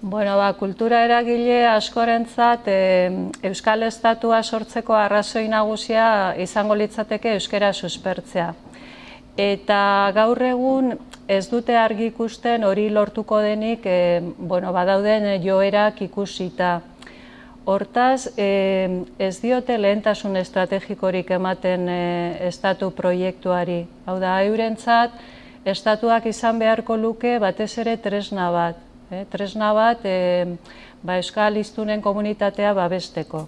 Bueno, ba, kultura eragile askorentzat e, Euskal Estatua sortzeko arrazoi nagusia izango litzateke euskera suspertzea. Eta gaur egun ez dute argi ikusten hori lortuko denik e, bueno, badauden joerak ikusita. Hortaz, e, ez diote lehentasun estrategikorik ematen e, estatu proiektuari. Hau da, eurentzat, estatuak izan beharko luke batez ere tresna bat. Eh, tresna bat eh, ba, euskal iztunen komunitatea babesteko.